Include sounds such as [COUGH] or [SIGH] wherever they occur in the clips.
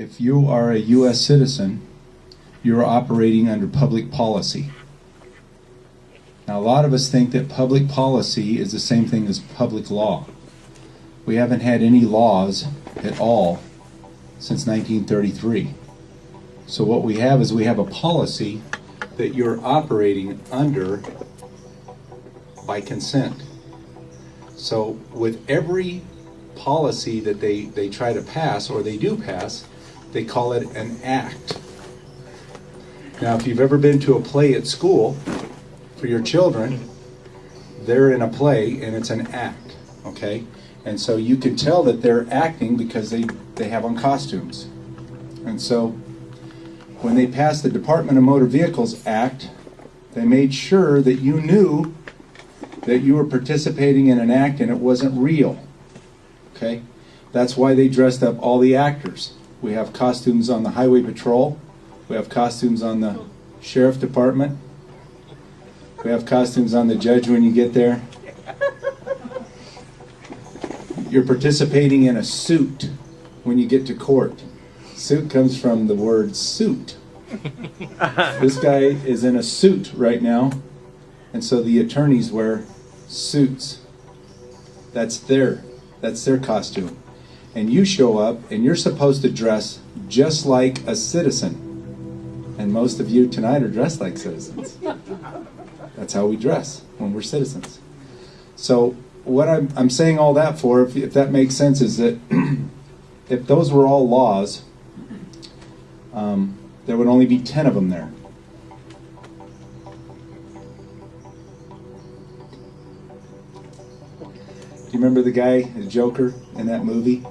if you are a U.S. citizen, you're operating under public policy. Now, a lot of us think that public policy is the same thing as public law. We haven't had any laws at all since 1933. So, what we have is we have a policy that you're operating under by consent. So, with every policy that they, they try to pass or they do pass, they call it an act. Now, if you've ever been to a play at school for your children, they're in a play and it's an act, okay? And so you can tell that they're acting because they, they have on costumes. And so when they passed the Department of Motor Vehicles Act, they made sure that you knew that you were participating in an act and it wasn't real. Okay? That's why they dressed up all the actors. We have costumes on the Highway Patrol, we have costumes on the Sheriff Department, we have costumes on the judge when you get there. You're participating in a suit when you get to court. Suit comes from the word suit. this guy is in a suit right now, and so the attorneys wear suits. That's their that's their costume. And you show up and you're supposed to dress just like a citizen. And most of you tonight are dressed like citizens. That's how we dress when we're citizens. So what I'm, I'm saying all that for, if, if that makes sense, is that [CLEARS THROAT] if those were all laws, um, there would only be 10 of them there. Do you remember the guy, the Joker, in that movie?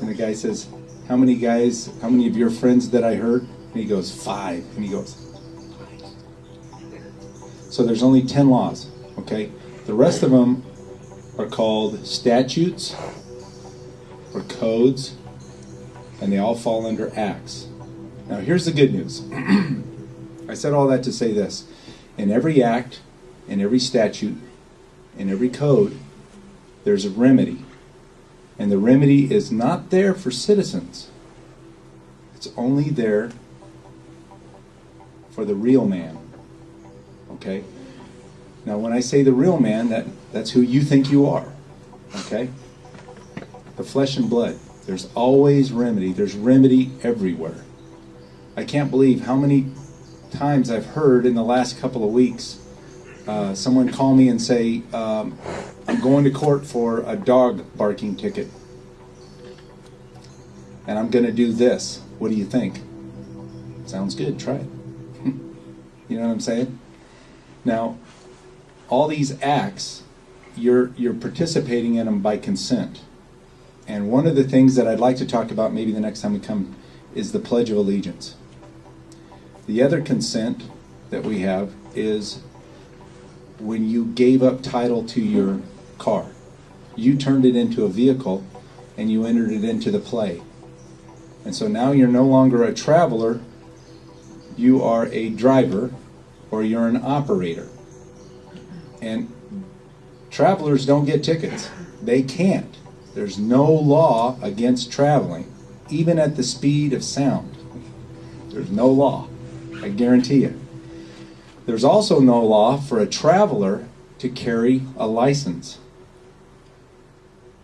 And the guy says, How many guys, how many of your friends that I hurt? And he goes, Five. And he goes, So there's only 10 laws, okay? The rest of them are called statutes or codes, and they all fall under acts. Now, here's the good news. [CLEARS THROAT] I said all that to say this. In every act, in every statute, in every code, there's a remedy. And the remedy is not there for citizens, it's only there for the real man. Okay? Now, when I say the real man, that, that's who you think you are. Okay? The flesh and blood. There's always remedy. There's remedy everywhere. I can't believe how many times I've heard in the last couple of weeks uh, someone call me and say, um, I'm going to court for a dog barking ticket. And I'm going to do this. What do you think? Sounds good. Try it. [LAUGHS] you know what I'm saying? Now, all these acts, you're, you're participating in them by consent. And one of the things that I'd like to talk about maybe the next time we come is the Pledge of Allegiance. The other consent that we have is when you gave up title to your car. You turned it into a vehicle and you entered it into the play. And so now you're no longer a traveler, you are a driver or you're an operator. And travelers don't get tickets. They can't. There's no law against traveling, even at the speed of sound. There's no law. I guarantee you. There's also no law for a traveler to carry a license.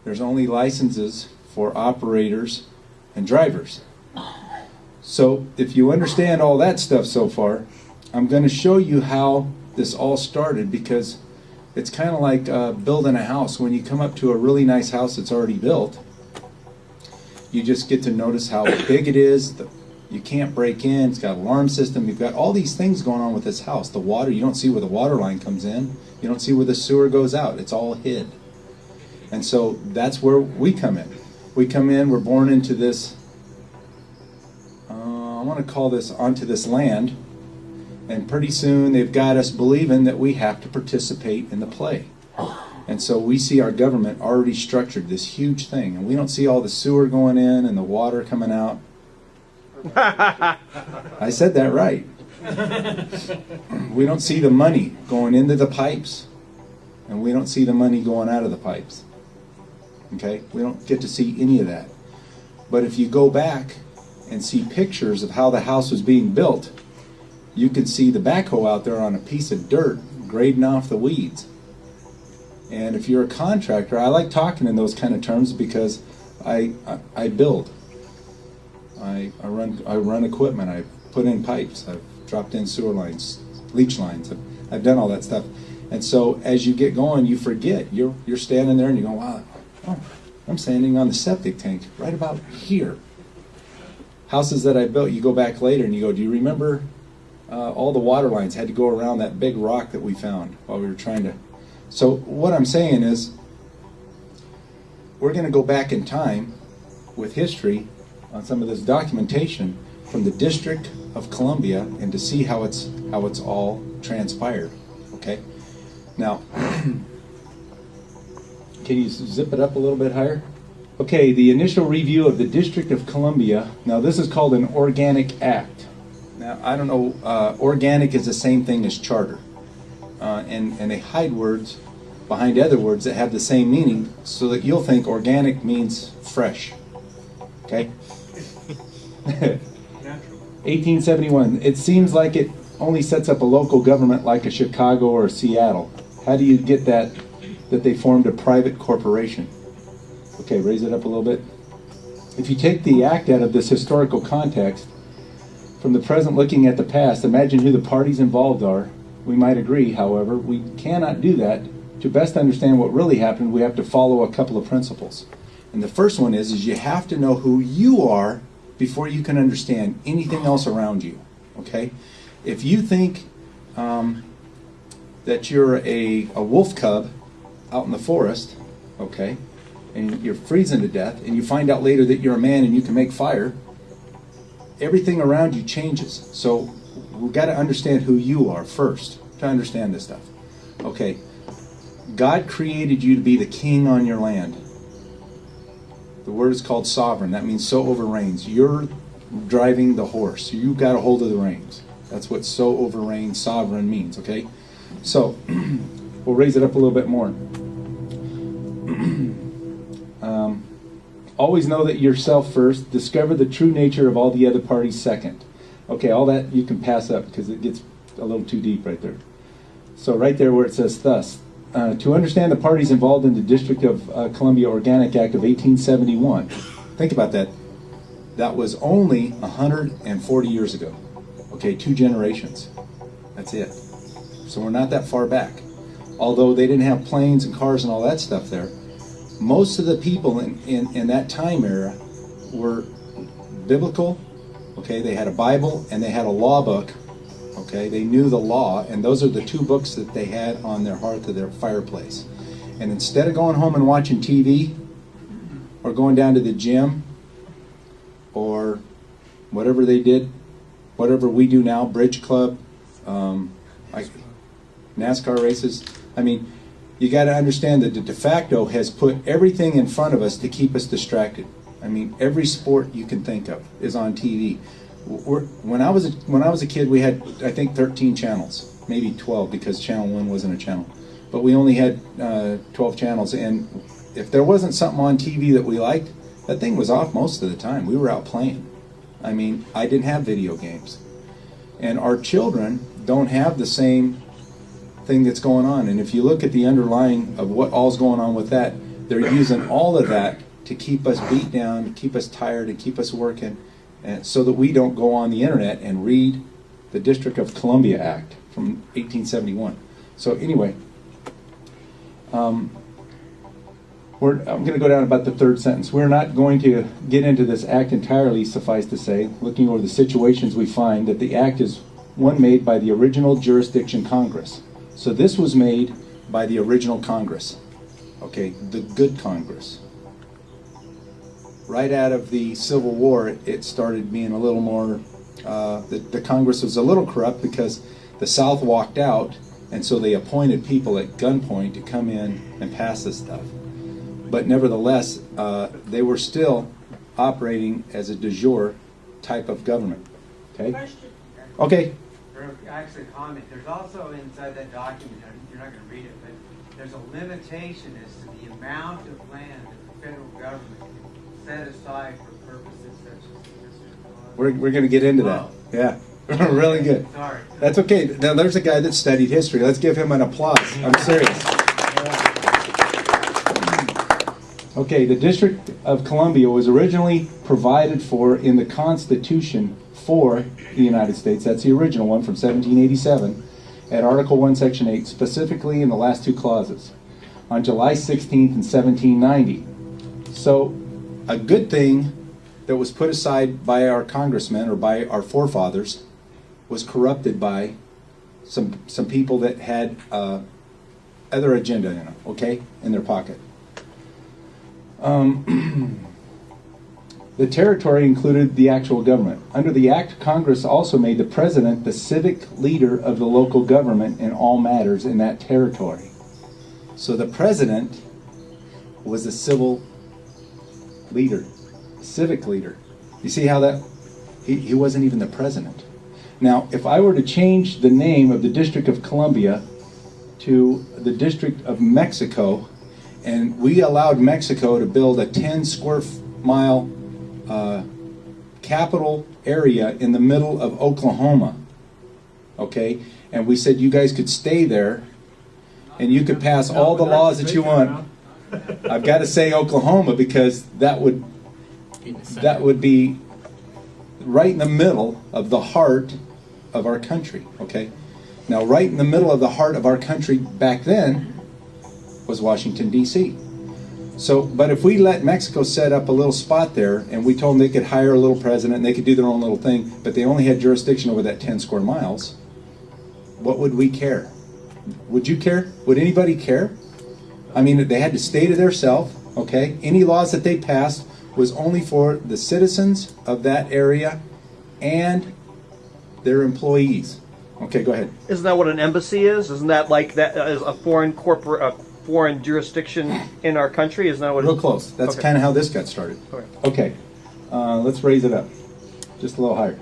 There's only licenses for operators and drivers. So, if you understand all that stuff so far, I'm going to show you how this all started because it's kind of like uh, building a house. When you come up to a really nice house that's already built, you just get to notice how big it is. The, you can't break in. It's got alarm system. You've got all these things going on with this house. The water, you don't see where the water line comes in. You don't see where the sewer goes out. It's all hid. And so that's where we come in. We come in, we're born into this, uh, I want to call this onto this land and pretty soon they've got us believing that we have to participate in the play. And so we see our government already structured this huge thing, and we don't see all the sewer going in and the water coming out. [LAUGHS] I said that right. we don't see the money going into the pipes, and we don't see the money going out of the pipes. Okay? We don't get to see any of that. But if you go back and see pictures of how the house was being built, you could see the backhoe out there on a piece of dirt grading off the weeds. And if you're a contractor, I like talking in those kind of terms because I, I, I build. I, I run I run equipment. I put in pipes. I've dropped in sewer lines, leach lines. I've, I've done all that stuff. And so as you get going, you forget. You're you're standing there and you go, wow, oh, I'm standing on the septic tank right about here. Houses that I built, you go back later and you go, do you remember uh, all the water lines had to go around that big rock that we found while we were trying to. So what I'm saying is, we're going to go back in time with history on some of this documentation from the District of Columbia and to see how it's how it's all transpired. Okay. Now, [CLEARS THROAT] can you zip it up a little bit higher? Okay, the initial review of the District of Columbia. Now, this is called an organic act. Now, I don't know, uh, organic is the same thing as charter. Uh, and, and they hide words behind other words that have the same meaning so that you'll think organic means fresh. Okay? [LAUGHS] 1871. It seems like it only sets up a local government like a Chicago or Seattle. How do you get that that they formed a private corporation? Okay, raise it up a little bit. If you take the act out of this historical context, from the present looking at the past, imagine who the parties involved are. We might agree, however, we cannot do that. To best understand what really happened, we have to follow a couple of principles. And the first one is, is you have to know who you are before you can understand anything else around you. Okay? If you think um, that you're a, a wolf cub out in the forest, okay, and you're freezing to death, and you find out later that you're a man and you can make fire, everything around you changes. So we've got to understand who you are first to understand this stuff. Okay, God created you to be the king on your land. The word is called sovereign. That means so over reigns. You're driving the horse. You got a hold of the reins. That's what so over reigns, sovereign means, okay? So, [CLEARS THROAT] we'll raise it up a little bit more. Always know that yourself first. Discover the true nature of all the other parties second. Okay, all that you can pass up because it gets a little too deep right there. So right there where it says thus, uh, to understand the parties involved in the District of uh, Columbia Organic Act of 1871. Think about that. That was only 140 years ago. Okay, two generations. That's it. So we're not that far back. Although they didn't have planes and cars and all that stuff there, most of the people in, in, in that time era were biblical. Okay, they had a Bible and they had a law book Okay, they knew the law, and those are the two books that they had on their hearth of their fireplace. And instead of going home and watching TV, or going down to the gym, or whatever they did, whatever we do now, bridge club, um, like NASCAR races. I mean, you got to understand that the de facto has put everything in front of us to keep us distracted. I mean, every sport you can think of is on TV we're, when I was a, when I was a kid, we had I think 13 channels, maybe 12 because Channel One wasn't a channel, but we only had uh, 12 channels. And if there wasn't something on TV that we liked, that thing was off most of the time. We were out playing. I mean, I didn't have video games, and our children don't have the same thing that's going on. And if you look at the underlying of what all's going on with that, they're using all of that to keep us beat down, keep us tired, to keep us working and so that we don't go on the internet and read the District of Columbia Act from 1871. So anyway, um, I'm going to go down about the third sentence. We're not going to get into this act entirely, suffice to say, looking over the situations we find that the act is one made by the original jurisdiction Congress. So this was made by the original Congress, okay, the good Congress right out of the Civil War, it started being a little more, uh, the, the Congress was a little corrupt because the South walked out, and so they appointed people at gunpoint to come in and pass this stuff. But nevertheless, uh, they were still operating as a de jure type of government. Okay? Question. Actually, comment. There's also inside that document, you're not going to read it, but there's a limitation as to the amount of land that the federal government can set aside for purposes such as? We're, we're gonna get into that. Oh. Yeah, [LAUGHS] really good. Sorry. That's okay. Now, there's a guy that studied history. Let's give him an applause. I'm serious. Okay, the District of Columbia was originally provided for in the Constitution for the United States. That's the original one from 1787 at Article 1, Section 8, specifically in the last two clauses on July 16th in 1790. So, a good thing that was put aside by our congressmen or by our forefathers was corrupted by some some people that had uh, other agenda in them, okay, in their pocket. Um, [CLEARS THROAT] the territory included the actual government. Under the act, Congress also made the president the civic leader of the local government in all matters in that territory. So the president was a civil leader, civic leader. You see how that? He, he wasn't even the president. Now, if I were to change the name of the District of Columbia to the District of Mexico, and we allowed Mexico to build a 10 square mile uh, capital area in the middle of Oklahoma, okay? And we said you guys could stay there and you could pass all the laws that you want. I've got to say Oklahoma because that would that would be right in the middle of the heart of our country, okay? Now, right in the middle of the heart of our country back then was Washington, D.C. So, but if we let Mexico set up a little spot there and we told them they could hire a little president and they could do their own little thing, but they only had jurisdiction over that 10 square miles, what would we care? Would you care? Would anybody care? I mean, they had to stay to theirself, okay? Any laws that they passed was only for the citizens of that area and their employees. Okay, go ahead. Isn't that what an embassy is? Isn't that like that is a foreign corporate, foreign jurisdiction in our country? Isn't that what? Real close. That's Okay. kind of how this got started. Okay. Okay, uh, let's raise it up just a little higher.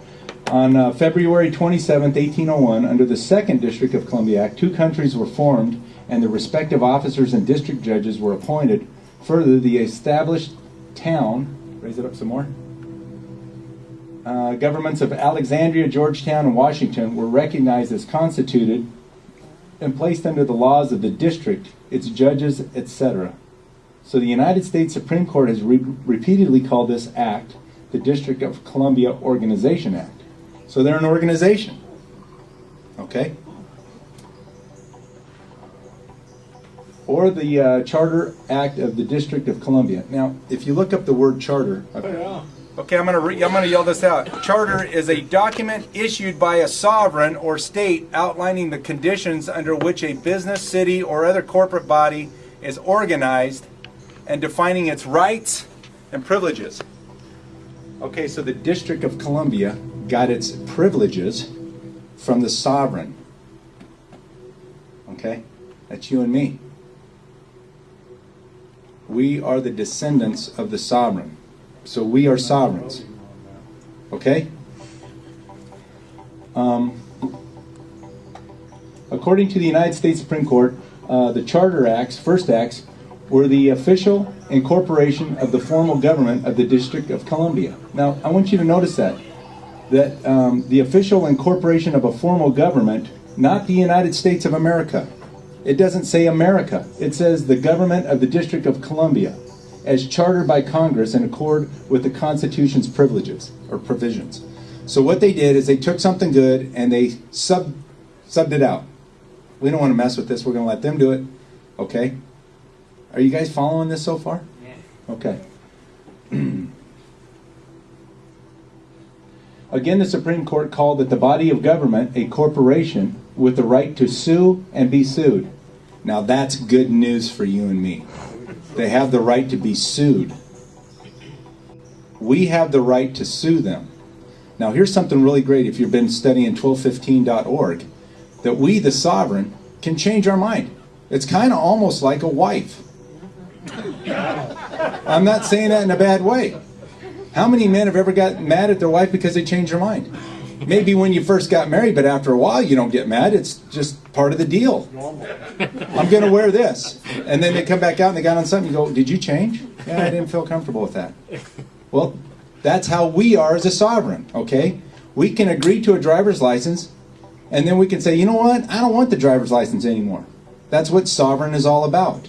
On uh, February 27, 1801, under the Second District of Columbia Act, two countries were formed and the respective officers and district judges were appointed. Further, the established town, raise it up some more, uh, governments of Alexandria, Georgetown, and Washington were recognized as constituted and placed under the laws of the district, its judges, etc. So the United States Supreme Court has re- repeatedly called this act the District of Columbia Organization Act. So they're an organization. Okay? Or the uh, Charter Act of the District of Columbia. Now, if you look up the word charter, Okay, I'm gonna re- I'm gonna yell this out. Charter is a document issued by a sovereign or state outlining the conditions under which a business, city, or other corporate body is organized and defining its rights and privileges. Okay, so the District of Columbia got its privileges from the sovereign. Okay? That's you and me. We are the descendants of the sovereign. So we are sovereigns. Okay? Um, according to the United States Supreme Court, uh, the Charter Acts, first acts, were the official incorporation of the formal government of the District of Columbia. Now, I want you to notice that. That um, the official incorporation of a formal government, not the United States of America. It doesn't say America. It says the government of the District of Columbia as chartered by Congress in accord with the Constitution's privileges or provisions. So what they did is they took something good and they sub subbed it out. We don't want to mess with this. We're going to let them do it. Okay? Are you guys following this so far? Yeah. Okay. [CLEARS THROAT] Again, the Supreme Court called that the body of government a corporation with the right to sue and be sued. Now that's good news for you and me. They have the right to be sued. We have the right to sue them. Now here's something really great if you've been studying 1215.org that we, the sovereign, can change our mind. It's kind of almost like a wife. I'm not saying that in a bad way. How many men have ever got mad at their wife because they changed their mind? Maybe when you first got married, but after a while you don't get mad. It's just part of the deal. I'm going to wear this. And then they come back out and they got on something. You go, Did you change? Yeah, I didn't feel comfortable with that. Well, that's how we are as a sovereign, okay? We can agree to a driver's license and then we can say, You know what? I don't want the driver's license anymore. That's what sovereign is all about.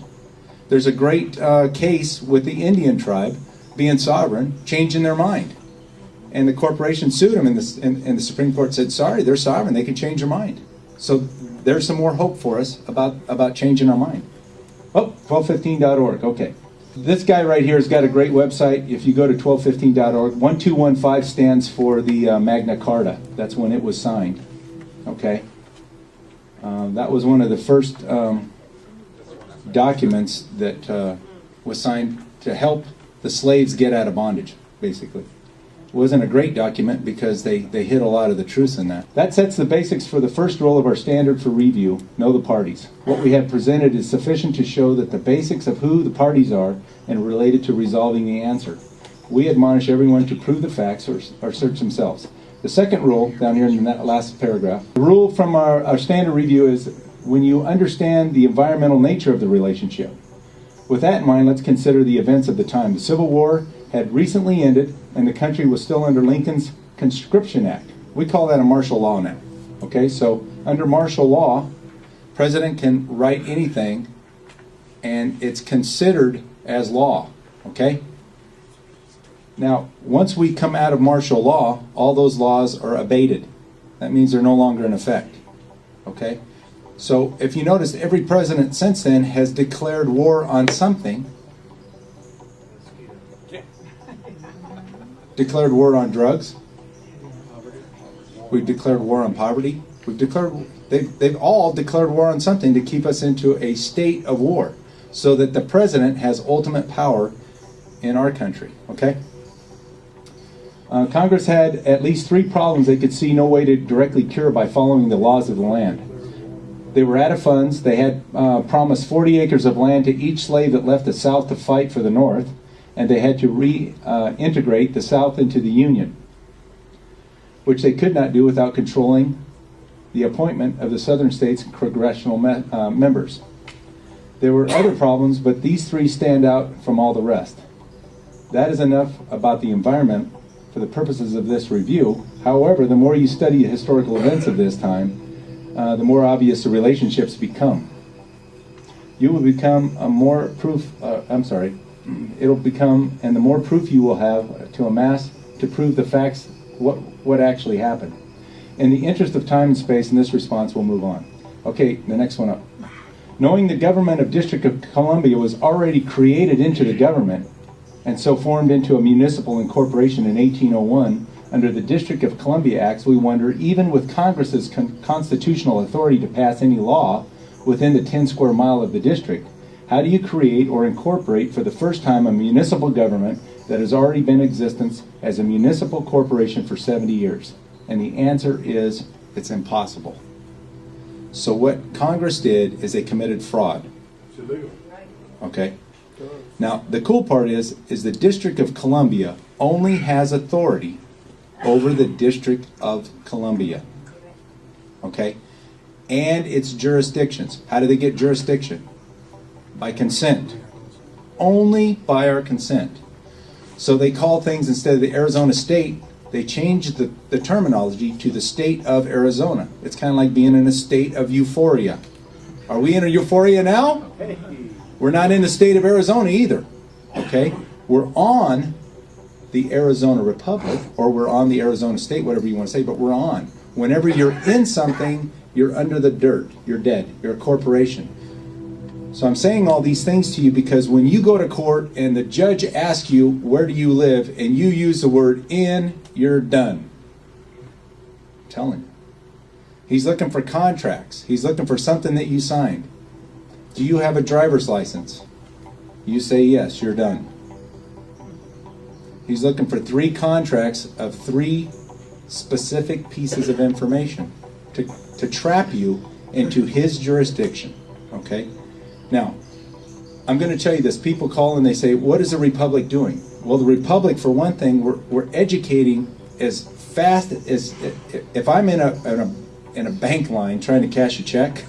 There's a great uh, case with the Indian tribe being sovereign, changing their mind. And the corporation sued them, and the, and, and the Supreme Court said, sorry, they're sovereign, they can change their mind. So there's some more hope for us about, about changing our mind. Oh, 1215.org, okay. This guy right here has got a great website. If you go to 1215.org, 1215 stands for the uh, Magna Carta. That's when it was signed, okay? Uh, that was one of the first um, documents that uh, was signed to help the slaves get out of bondage, basically. Wasn't a great document because they, they hid a lot of the truths in that. That sets the basics for the first rule of our standard for review know the parties. What we have presented is sufficient to show that the basics of who the parties are and related to resolving the answer. We admonish everyone to prove the facts or, or search themselves. The second rule, down here in that last paragraph, the rule from our, our standard review is when you understand the environmental nature of the relationship. With that in mind, let's consider the events of the time. The Civil War had recently ended, and the country was still under Lincoln's Conscription Act. We call that a martial law now. Okay, so under martial law, president can write anything, and it's considered as law. Okay. Now, once we come out of martial law, all those laws are abated. That means they're no longer in effect. Okay? So if you notice, every president since then has declared war on something. Declared war on drugs. We've declared war on poverty. We've declared they've, they've all declared war on something to keep us into a state of war so that the president has ultimate power in our country. Okay? Uh, Congress had at least three problems they could see no way to directly cure by following the laws of the land. They were out of funds. They had uh, promised 40 acres of land to each slave that left the South to fight for the North, and they had to reintegrate uh, the South into the Union, which they could not do without controlling the appointment of the Southern states' congressional me uh, members. There were other problems, but these three stand out from all the rest. That is enough about the environment for the purposes of this review. However, the more you study historical events of this time, uh, the more obvious the relationships become. You will become a more proof, uh, I'm sorry, it'll become, and the more proof you will have to amass to prove the facts, what, what actually happened. In the interest of time and space, in this response, we'll move on. Okay, the next one up. Knowing the government of District of Columbia was already created into the government, and so formed into a municipal incorporation in 1801, under the District of Columbia Acts, we wonder, even with Congress's con constitutional authority to pass any law within the 10 square mile of the district, how do you create or incorporate for the first time a municipal government that has already been in existence as a municipal corporation for 70 years? And the answer is it's impossible. So what Congress did is they committed fraud. Okay. Now the cool part is is the District of Columbia only has authority over the District of Columbia. Okay? And its jurisdictions. How do they get jurisdiction? By consent. Only by our consent. So they call things instead of the Arizona state, they changed the, the terminology to the state of Arizona. It's kind of like being in a state of euphoria. Are we in a euphoria now? We're not in the state of Arizona either. Okay? We're on the Arizona Republic, or we're on the Arizona State, whatever you want to say, but we're on. Whenever you're in something, you're under the dirt. You're dead. You're a corporation. So I'm saying all these things to you because when you go to court and the judge asks you, where do you live, and you use the word in, you're done. I'm telling you. He's looking for contracts. He's looking for something that you signed. Do you have a driver's license? You say yes, you're done. He's looking for three contracts of three specific pieces of information to, to trap you into his jurisdiction. Okay? Now, I'm going to tell you this. People call and they say, What is the Republic doing? Well, the Republic, for one thing, we're, we're educating as fast as if I'm in a, in a in a bank line trying to cash a check,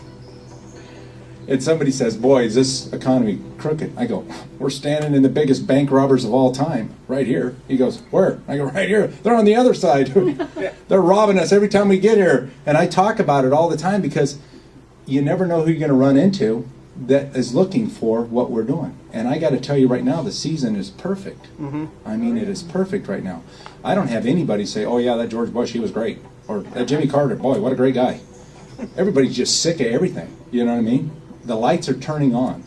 and somebody says, "Boy, is this economy crooked?" I go, "We're standing in the biggest bank robbers of all time, right here." He goes, "Where?" I go, "Right here. They're on the other side. [LAUGHS] They're robbing us every time we get here." And I talk about it all the time because you never know who you're going to run into that is looking for what we're doing. And I got to tell you right now, the season is perfect. Mm-hmm. I mean, it is perfect right now. I don't have anybody say, "Oh yeah, that George Bush, he was great," or that Jimmy Carter, boy, what a great guy. Everybody's just sick of everything. You know what I mean? The lights are turning on.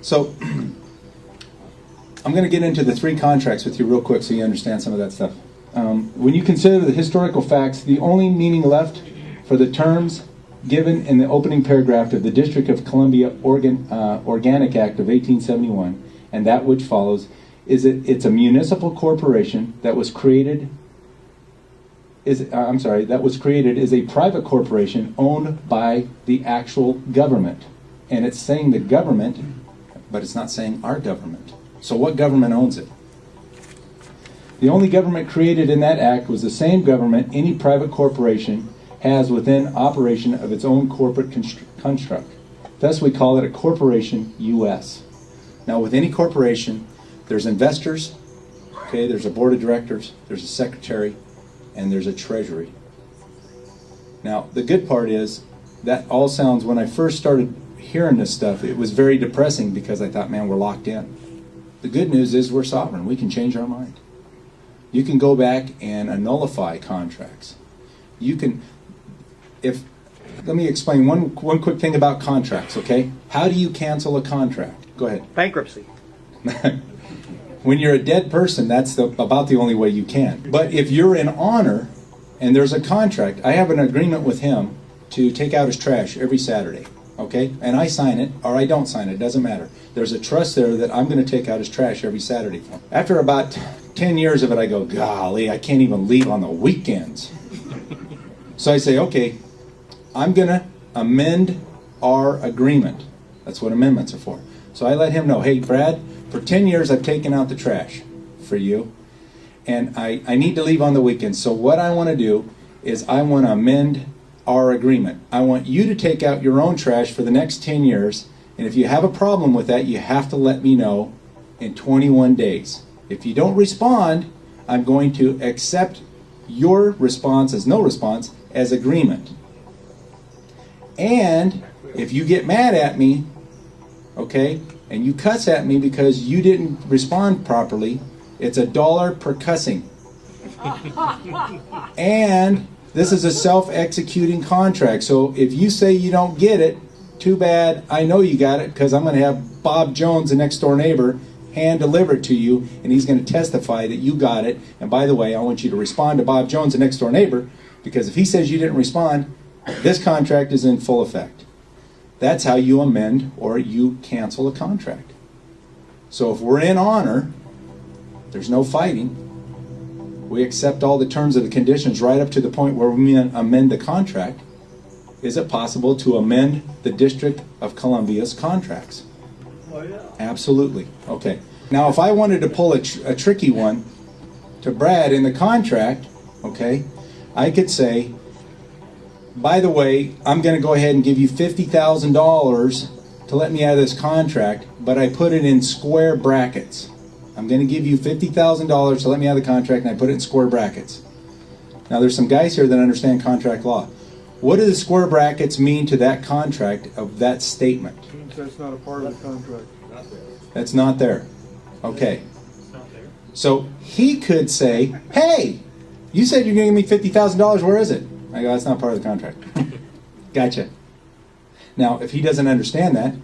So [CLEARS THROAT] I'm going to get into the three contracts with you real quick so you understand some of that stuff. Um, when you consider the historical facts, the only meaning left for the terms given in the opening paragraph of the District of Columbia Organ, uh, Organic Act of 1871 and that which follows is that it's a municipal corporation that was created is uh, I'm sorry that was created is a private corporation owned by the actual government. And it's saying the government but it's not saying our government. So what government owns it? The only government created in that act was the same government any private corporation has within operation of its own corporate construct. Thus, we call it a corporation US. Now, with any corporation, there's investors, okay, there's a board of directors, there's a secretary, and there's a treasury. Now, the good part is that all sounds, when I first started hearing this stuff, it was very depressing because I thought, man, we're locked in. The good news is we're sovereign. We can change our mind. You can go back and nullify contracts. You can, if let me explain one one quick thing about contracts, okay? How do you cancel a contract? Go ahead. Bankruptcy. [LAUGHS] when you're a dead person, that's the, about the only way you can. But if you're in honor and there's a contract, I have an agreement with him to take out his trash every Saturday, okay? And I sign it or I don't sign it, doesn't matter. There's a trust there that I'm going to take out his trash every Saturday for him. After about 10 years of it, I go, golly, I can't even leave on the weekends. so I say, okay, I'm going to amend our agreement. That's what amendments are for. So I let him know, hey, Brad, for 10 years I've taken out the trash for you, and I, I need to leave on the weekends. So what I want to do is I want to amend our agreement. I want you to take out your own trash for the next 10 years, and if you have a problem with that, you have to let me know in 21 days. If you don't respond, I'm going to accept your response as no response as agreement. And if you get mad at me, okay, and you cuss at me because you didn't respond properly, it's a dollar per cussing. [LAUGHS] and this is a self executing contract. So if you say you don't get it, too bad. I know you got it because I'm going to have Bob Jones, the next door neighbor, hand deliver it to you, and he's going to testify that you got it. And by the way, I want you to respond to Bob Jones, the next door neighbor, because if he says you didn't respond, this contract is in full effect. That's how you amend or you cancel a contract. So if we're in honor, there's no fighting. We accept all the terms of the conditions right up to the point where we amend the contract. Is it possible to amend the District of Columbia's contracts? Oh, yeah. Absolutely. Okay. Now, if I wanted to pull a, tr a tricky one to Brad in the contract, okay, I could say, by the way, I'm going to go ahead and give you $50,000 to let me out of this contract, but I put it in square brackets. I'm going to give you $50,000 to let me out of the contract, and I put it in square brackets. Now, there's some guys here that understand contract law. What do the square brackets mean to that contract of that statement? That's not a part of the contract. That's not there. Okay. Not there. So he could say, hey, you said you're going to give me $50,000. Where is it? I go, that's not part of the contract. gotcha. Now, if he doesn't understand that,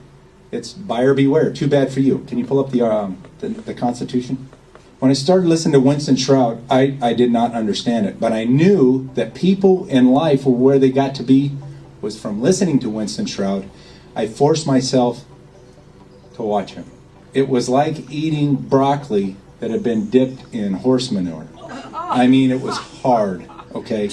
it's buyer beware. Too bad for you. Can you pull up the, um, the, the Constitution? When I started listening to Winston Shrout, I, I did not understand it, but I knew that people in life were where they got to be was from listening to Winston Shrout. I forced myself to watch him. It was like eating broccoli that had been dipped in horse manure. I mean, it was hard okay?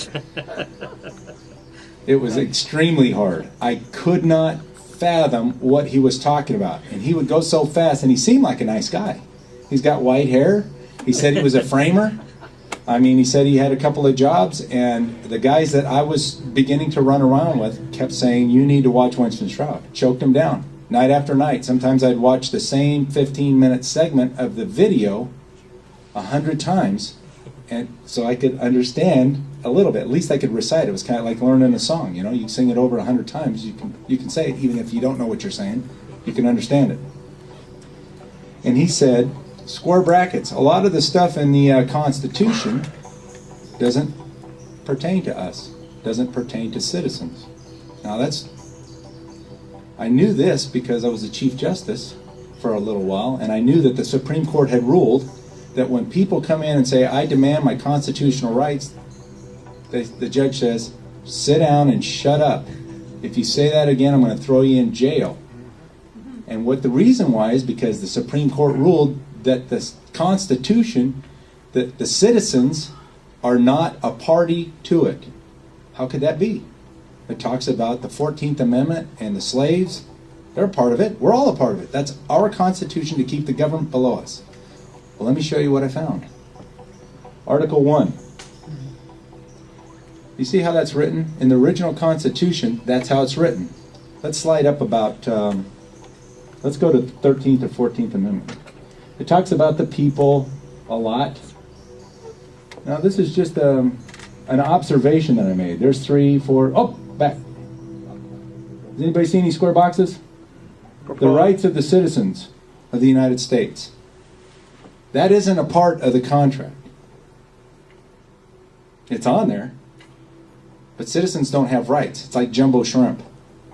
It was extremely hard. I could not fathom what he was talking about. And he would go so fast, and he seemed like a nice guy. He's got white hair. He said he was a framer. I mean, he said he had a couple of jobs, and the guys that I was beginning to run around with kept saying, You need to watch Winston Shrout. Choked him down night after night. Sometimes I'd watch the same 15 minute segment of the video a hundred times, and so I could understand a little bit. At least I could recite. It It was kind of like learning a song. You know, you sing it over a hundred times, you can you can say it even if you don't know what you're saying. You can understand it. And he said, square brackets. A lot of the stuff in the uh, Constitution doesn't pertain to us. Doesn't pertain to citizens. Now that's. I knew this because I was the Chief Justice for a little while, and I knew that the Supreme Court had ruled that when people come in and say, I demand my constitutional rights, the, the judge says, sit down and shut up. If you say that again, I'm going to throw you in jail. And what the reason why is because the Supreme Court ruled that the Constitution, that the citizens are not a party to it. How could that be? It talks about the 14th Amendment and the slaves. They're a part of it. We're all a part of it. That's our Constitution to keep the government below us. Well, let me show you what I found. Article 1. You see how that's written? In the original Constitution, that's how it's written. Let's slide up about, um, let's go to 13th or 14th Amendment. It talks about the people a lot. Now, this is just um, an observation that I made. There's three, four, oh, back. Does anybody see any square boxes? The rights of the citizens of the United States. That isn't a part of the contract. It's on there. But citizens don't have rights. It's like jumbo shrimp.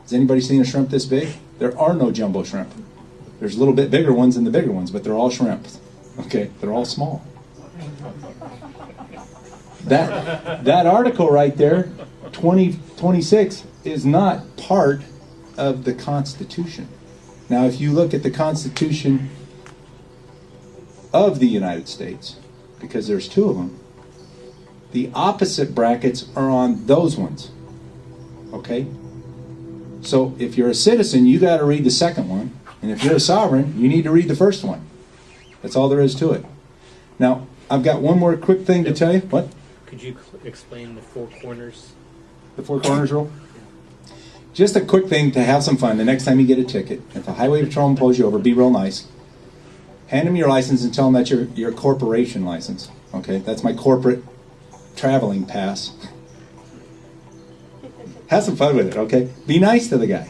Has anybody seen a shrimp this big? There are no jumbo shrimp. There's a little bit bigger ones than the bigger ones, but they're all shrimp. Okay, they're all small. That that article right there, 2026, is not part of the Constitution. Now, if you look at the Constitution of the United States, because there's two of them, the opposite brackets are on those ones. Okay? So if you're a citizen, you got to read the second one. And if you're a sovereign, you need to read the first one. That's all there is to it. Now, I've got one more quick thing to tell you. What? Could you explain the four corners? The four corners rule? Just a quick thing to have some fun. The next time you get a ticket, if the highway patrolman pulls you over, be real nice. Hand him your license and tell him that's your, your corporation license. Okay, that's my corporate traveling pass. have some fun with it, okay? Be nice to the guy.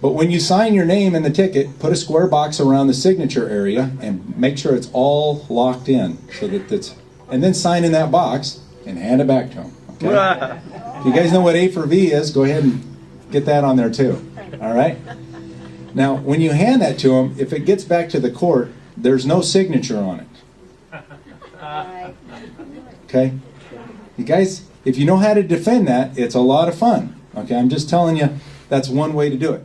But when you sign your name in the ticket, put a square box around the signature area and make sure it's all locked in so that it's, and then sign in that box and hand it back to him. Okay? If you guys know what A for V is, go ahead and get that on there too. All right? Now, when you hand that to him, if it gets back to the court, there's no signature on it. [LAUGHS] Okay? You guys, if you know how to defend that, it's a lot of fun. Okay? I'm just telling you, that's one way to do it.